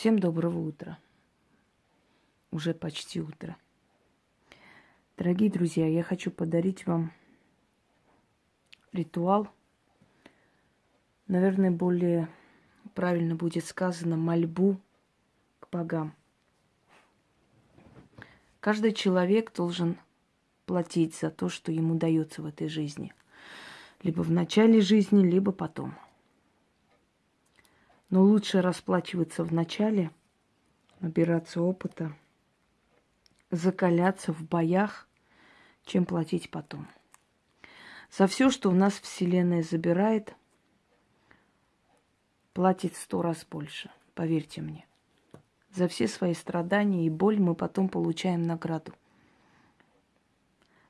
Всем доброго утра. Уже почти утро. Дорогие друзья, я хочу подарить вам ритуал. Наверное, более правильно будет сказано мольбу к богам. Каждый человек должен платить за то, что ему дается в этой жизни. Либо в начале жизни, либо потом – но лучше расплачиваться в начале, набираться опыта, закаляться в боях, чем платить потом. За все, что у нас Вселенная забирает, платит сто раз больше, поверьте мне. За все свои страдания и боль мы потом получаем награду.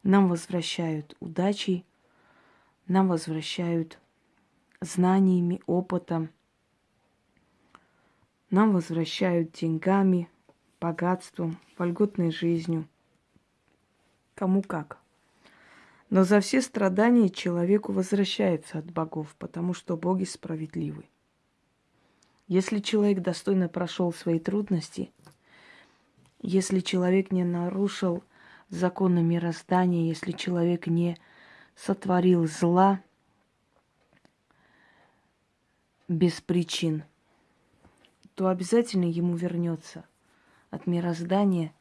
Нам возвращают удачей, нам возвращают знаниями, опытом – нам возвращают деньгами, богатством, вольготной жизнью. Кому как. Но за все страдания человеку возвращается от богов, потому что боги справедливы. Если человек достойно прошел свои трудности, если человек не нарушил законы мироздания, если человек не сотворил зла без причин – то обязательно ему вернется от мироздания,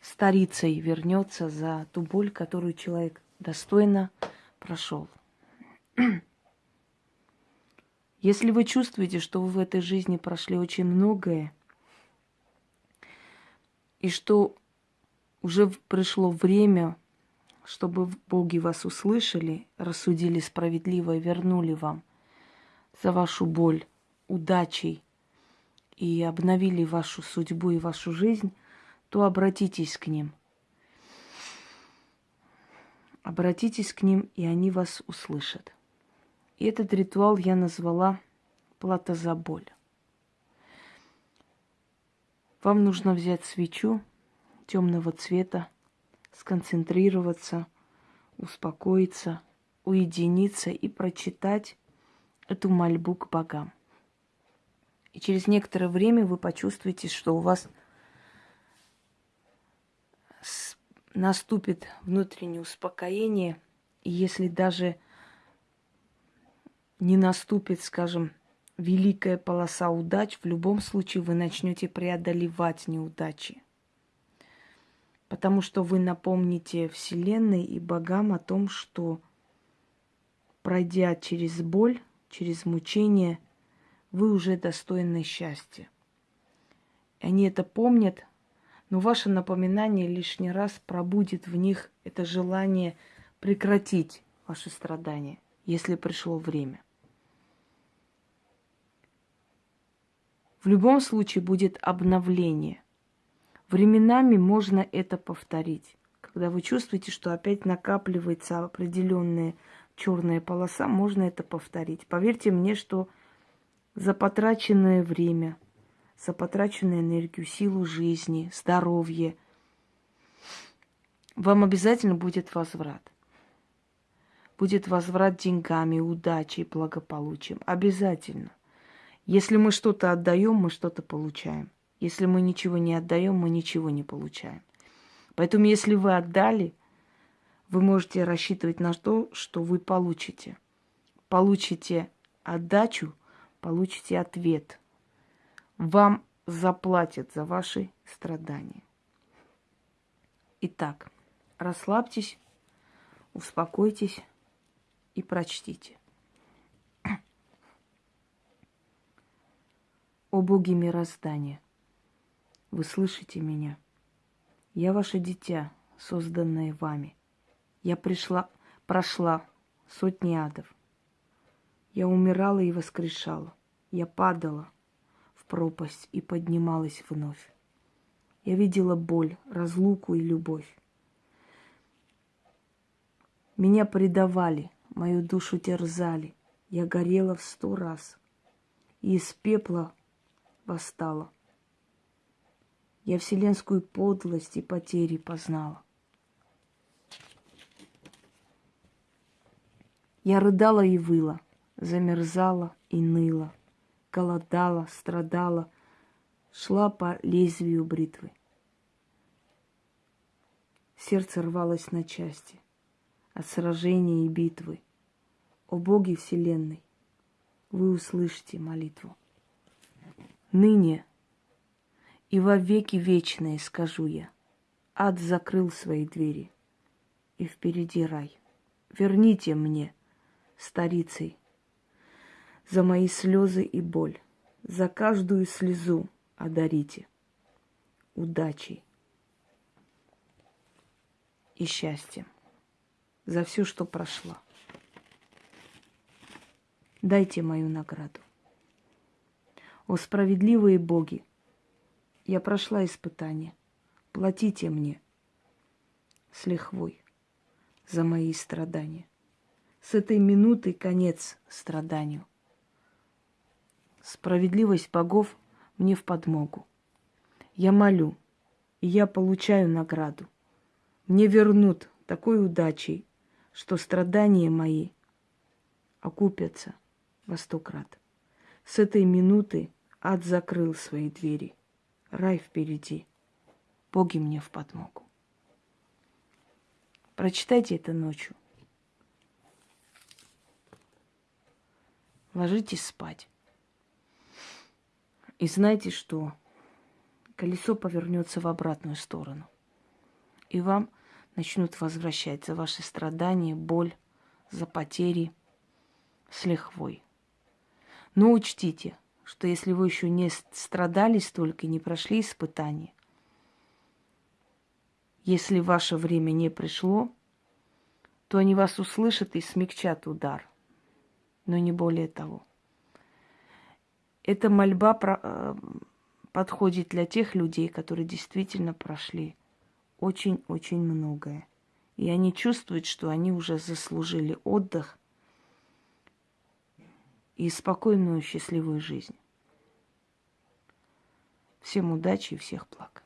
старицей вернется за ту боль, которую человек достойно прошел. Если вы чувствуете, что вы в этой жизни прошли очень многое, и что уже пришло время, чтобы боги вас услышали, рассудили справедливо и вернули вам за вашу боль удачей, и обновили вашу судьбу и вашу жизнь, то обратитесь к ним. Обратитесь к ним, и они вас услышат. И этот ритуал я назвала «Плата за боль». Вам нужно взять свечу темного цвета, сконцентрироваться, успокоиться, уединиться и прочитать эту мольбу к богам. И через некоторое время вы почувствуете, что у вас наступит внутреннее успокоение. И если даже не наступит, скажем, великая полоса удач, в любом случае вы начнете преодолевать неудачи. Потому что вы напомните Вселенной и богам о том, что пройдя через боль, через мучение – вы уже достойны счастья. Они это помнят, но ваше напоминание лишний раз пробудит в них это желание прекратить ваши страдания, если пришло время. В любом случае будет обновление. Временами можно это повторить. Когда вы чувствуете, что опять накапливается определенная черная полоса, можно это повторить. Поверьте мне, что за потраченное время, за потраченную энергию, силу жизни, здоровье. Вам обязательно будет возврат. Будет возврат деньгами, удачей, благополучием. Обязательно. Если мы что-то отдаем, мы что-то получаем. Если мы ничего не отдаем, мы ничего не получаем. Поэтому, если вы отдали, вы можете рассчитывать на то, что вы получите. Получите отдачу – получите ответ. Вам заплатят за ваши страдания. Итак, расслабьтесь, успокойтесь и прочтите. О боги мироздания, вы слышите меня? Я ваше дитя, созданное вами. Я пришла, прошла сотни адов. Я умирала и воскрешала. Я падала в пропасть и поднималась вновь. Я видела боль, разлуку и любовь. Меня предавали, мою душу терзали. Я горела в сто раз и из пепла восстала. Я вселенскую подлость и потери познала. Я рыдала и выла, замерзала и ныла, голодала, страдала, шла по лезвию бритвы. Сердце рвалось на части от сражения и битвы. О Боге Вселенной, вы услышите молитву. Ныне и во веки вечные скажу я, ад закрыл свои двери, и впереди рай. Верните мне, старицей, за мои слезы и боль, за каждую слезу одарите удачей и счастьем за все, что прошло. Дайте мою награду. О справедливые боги, я прошла испытание. Платите мне с лихвой за мои страдания. С этой минуты конец страданию. Справедливость богов мне в подмогу. Я молю, и я получаю награду. Мне вернут такой удачей, что страдания мои окупятся во сто крат. С этой минуты ад закрыл свои двери. Рай впереди. Боги мне в подмогу. Прочитайте это ночью. Ложитесь спать. И знайте, что колесо повернется в обратную сторону. И вам начнут возвращать за ваши страдания, боль, за потери с лихвой. Но учтите, что если вы еще не страдали столько, не прошли испытания, если ваше время не пришло, то они вас услышат и смягчат удар. Но не более того. Эта мольба про, э, подходит для тех людей, которые действительно прошли очень-очень многое. И они чувствуют, что они уже заслужили отдых и спокойную, счастливую жизнь. Всем удачи и всех благ.